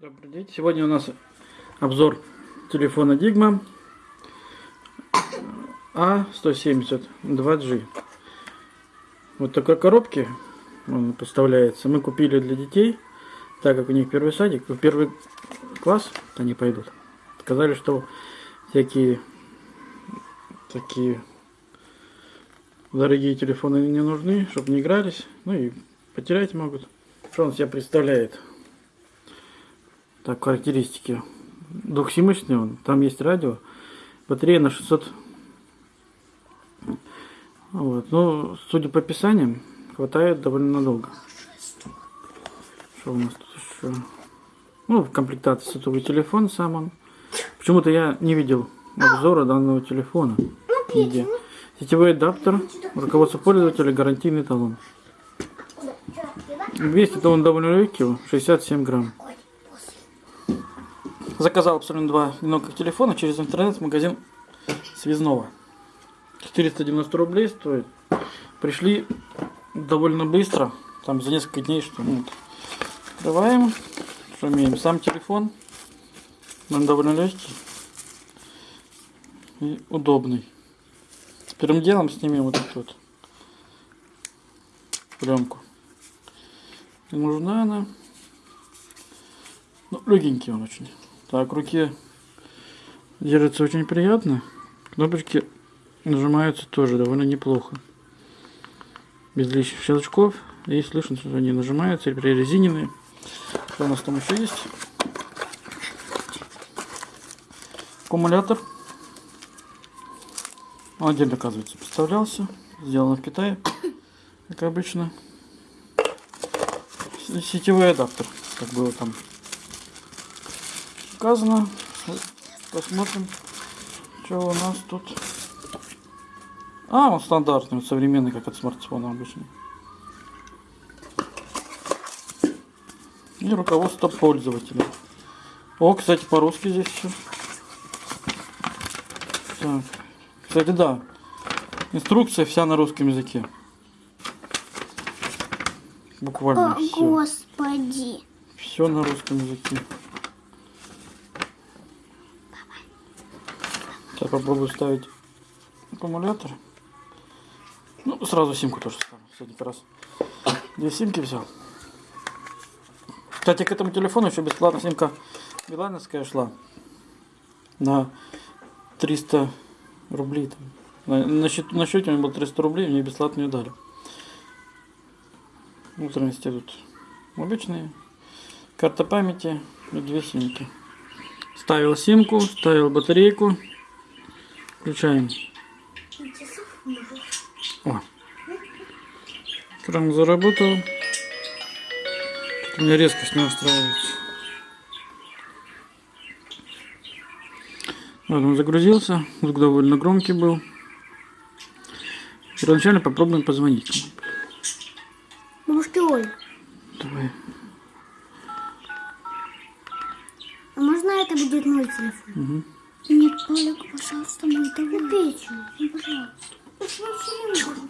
Добрый день. Сегодня у нас обзор телефона Digma A170 2G. Вот такой коробки он поставляется. Мы купили для детей, так как у них первый садик, в первый класс они пойдут. Сказали, что всякие такие дорогие телефоны не нужны, чтобы не игрались, ну и потерять могут. Что он себя представляет? Так, характеристики. Двухсимочный он, там есть радио, батарея на 600. Вот, ну, судя по описаниям, хватает довольно надолго. Что у нас тут еще? Ну, в комплектации сотовый телефон сам он. Почему-то я не видел обзора данного телефона. Нигде. Сетевой адаптер, руководство пользователя, гарантийный талон. Весит он довольно легкий, 67 грамм. Заказал абсолютно два одиноких телефона через интернет-магазин Связного. 490 рублей стоит. Пришли довольно быстро, там за несколько дней что минут. Открываем, что имеем. Сам телефон, он довольно легкий и удобный. Первым делом снимем вот эту вот пленку. Не нужна она. Ну, легенький он очень. Так, руке держится очень приятно. Кнопочки нажимаются тоже довольно неплохо. Без лишних щелчков. И слышно, что они нажимаются, или прорезиненные. Что у нас там еще есть? Аккумулятор. Он отдельно, оказывается, поставлялся. Сделано в Китае, как обычно. Сетевой адаптер, как было там сказано. Посмотрим, что у нас тут. А, он стандартный, современный, как от смартфона обычно. И руководство пользователя. О, кстати, по-русски здесь все. Так. Кстати, да. Инструкция вся на русском языке. Буквально О, все. господи. Все на русском языке. Сейчас попробую ставить аккумулятор. Ну, сразу симку тоже ставлю. Сегодня как раз две симки взял. Кстати, к этому телефону еще бесплатно симка билайновская шла. На 300 рублей. Там. На, на, счет, на счете у меня было 300 рублей, мне бесплатно ее дали. Внутренности тут обычные. Карта памяти и две симки. Ставил симку, ставил батарейку. Включаем. О. Экран заработал. У меня резкость не устраивается. Вот он загрузился. Звук довольно громкий был. Первоначально попробуем позвонить. Бабушке Оль, Давай. а можно это будет мой телефон? Угу. Нет, Толик, пожалуйста, мой давай. Печень, ну, пожалуйста. Вообще не.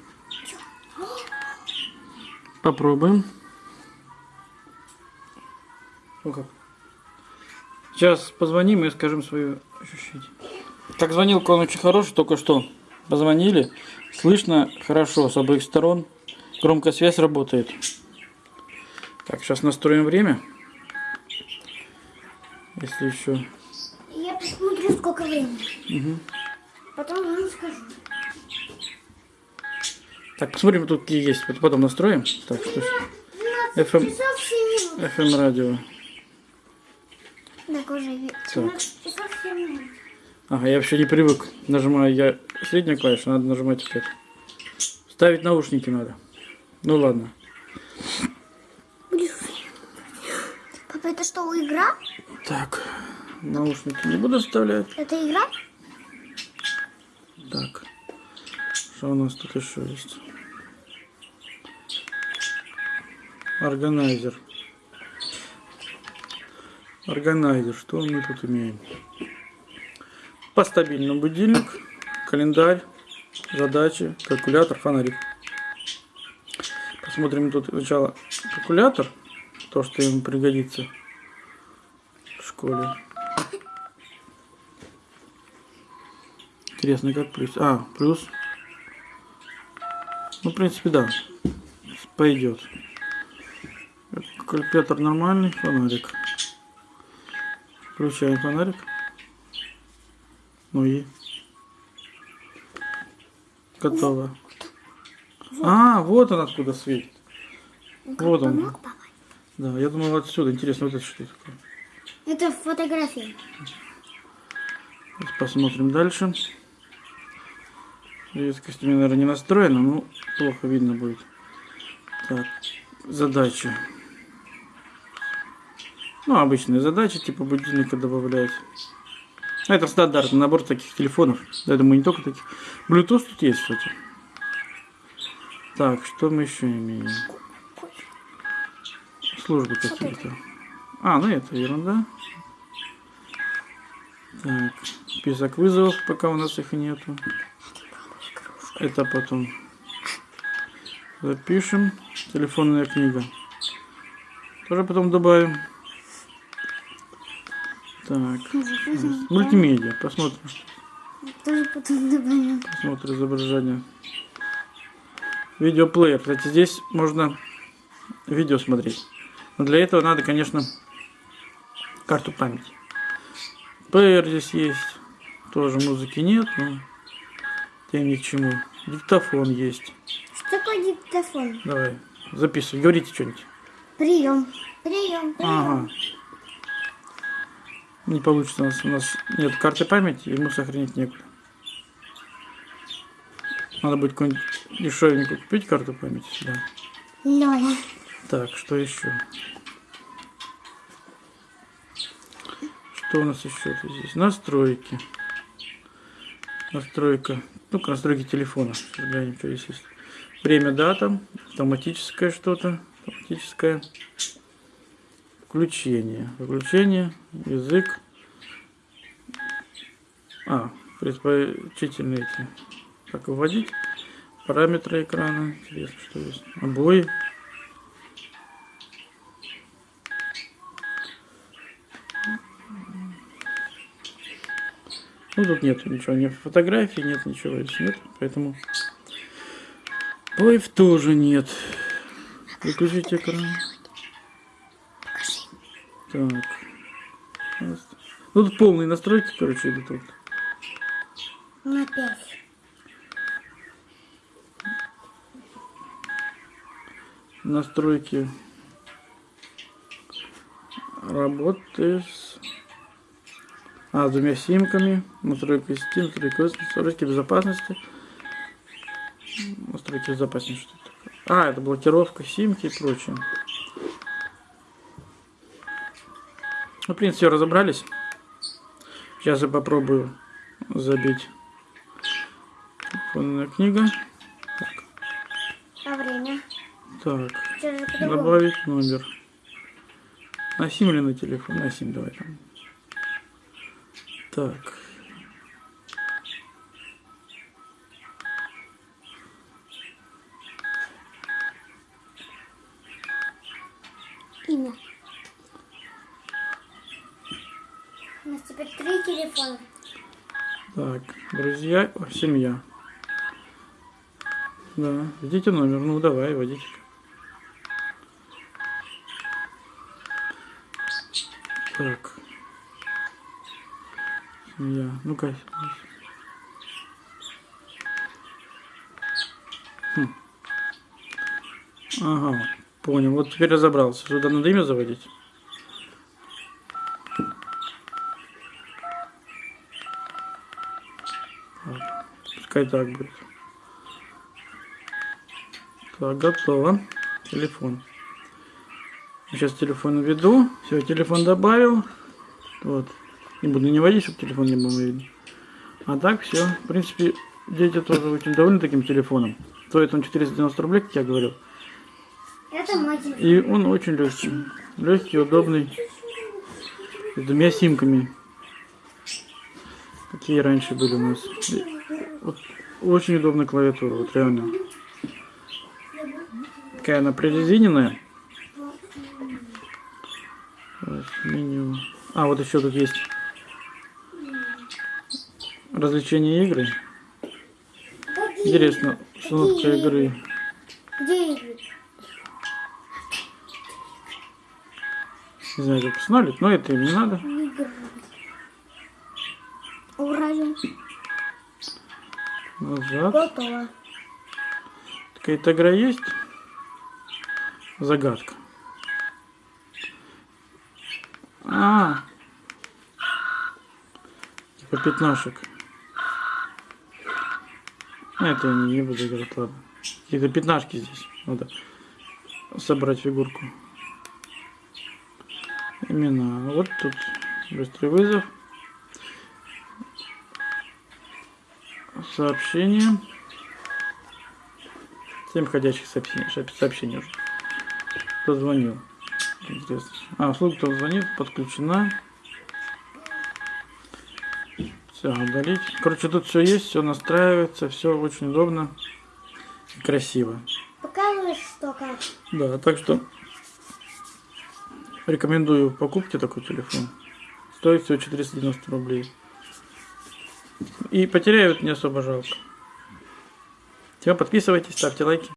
Попробуем. Как? Сейчас позвоним и скажем свое ощущение. Так, звонилка он очень хороший, только что позвонили. Слышно хорошо с обоих сторон. Громкая связь работает. Так, сейчас настроим время. Если еще... Сколько времени. Мгм. Потом вам скажу. Так, посмотрим, тут какие есть. Потом настроим. Так, что ж. 12 FM, часов 7 минут. FM радио. Так, уже ве- 17 часов 7 минут. Ага, я вообще не привык. Нажимаю я среднюю клавишу, надо нажимать эту. Ставить наушники надо. Ну ладно. Папа, это что, игра? Так, наушники не буду вставлять. Это игра? Так, что у нас тут еще есть? Органайзер. Органайзер, что мы тут имеем? По стабильному будильник, календарь, задачи, калькулятор, фонарик. Посмотрим тут сначала калькулятор, то, что ему пригодится. школе. Интересно, как плюс? А, плюс. Ну, в принципе, да. Пойдет. Калькулятор нормальный, фонарик. Включаем фонарик. Ну и готово. А, вот он откуда светит. Вот он. Помог? Да, я думал отсюда. Интересно, вот это что такое. Это фотография. Сейчас посмотрим дальше. Резкость у меня, наверное, не настроена, но плохо видно будет. Так, задача. Ну, обычные задачи, типа будильника добавлять. А Это стандартный набор таких телефонов. Я думаю, не только таких. Bluetooth тут есть, кстати. Так, что мы еще имеем? Службы какие-то. А, ну это ерунда. Так, список вызовов, пока у нас их нету. Это потом запишем. Телефонная книга. Тоже потом добавим. Так, мультимедиа. Посмотрим, Тоже потом добавим. посмотрим изображение. Видеоплеер. Кстати, здесь можно видео смотреть. Но для этого надо, конечно, карту памяти. Плеер здесь есть. Тоже музыки нет, но тем ни к чему. Диктофон есть. Что такое диктофон? Давай, записывай. Говорите что-нибудь. Прием. Прием. Прием. Ага. Не получится у нас, у нас нет карты памяти, ему сохранить некуда. Надо будет какую-нибудь дешевенькую купить карту памяти сюда. Лёля. Так, что еще? Что у нас еще здесь? Настройки. Настройка. Ну-ка, настройки телефона. Сейчас глянем, что здесь есть. Время, дата. Автоматическое что-то. Автоматическое. Включение. Выключение. Язык. А, предпочтительные эти. Как вводить? Параметры экрана. Интересно, что есть. Обои. Ну тут нет ничего, ни фотографий, нет ничего здесь нет, поэтому Поев тоже нет. Выключить экран. Так. Ну тут полные настройки, короче, идут тут. На. Настройки работы с а, с двумя симками, настройки сети, настройки, настройки безопасности. Настройки безопасности, что это такое? А, это блокировка симки и прочее. Ну, в принципе, разобрались. Сейчас я попробую забить телефонная книга. А время? Так, добавить номер. На сим или на телефон? На сим давай там. Так. Имя. У нас теперь три телефона. Так, друзья, семья. Да, введите номер. Ну, давай, вводите. Так. Семья. Ну-ка. Хм. Ага, понял. Вот теперь разобрался. Сюда надо имя заводить. Пускай так будет. Так, готово. Телефон. Сейчас телефон введу. Все, телефон добавил. Вот. Не буду не водить, чтобы телефон не был видно. А так все. В принципе, дети тоже очень довольны таким телефоном. Стоит он 490 рублей, как я говорил. И он очень легкий. Легкий, удобный. С двумя симками. Какие раньше были у нас. Вот, очень удобная клавиатура, вот реально. Такая она прорезиненная. Меню. А, вот еще тут есть развлечения игры. Какие? Интересно, Какие игры. Где игры? Не знаю, как установить, но это им не надо. Игры. Ура, Назад. готово. Какая-то игра есть? Загадка. А, типа пятнашек. А, Это я не, буду играть, ладно. Какие-то пятнашки здесь. Надо собрать фигурку. Имена. Вот тут быстрый вызов. Сообщение. Семь входящих сообщений, сообщений уже. Кто? Интересно. А, услуга, кто звонит, подключена. Все, удалить. Короче, тут все есть, все настраивается, все очень удобно и красиво. Показываешь, что как? Да, так что рекомендую в покупке такой телефон. Стоит всего 490 рублей. И потеряют не особо жалко. Все, подписывайтесь, ставьте лайки.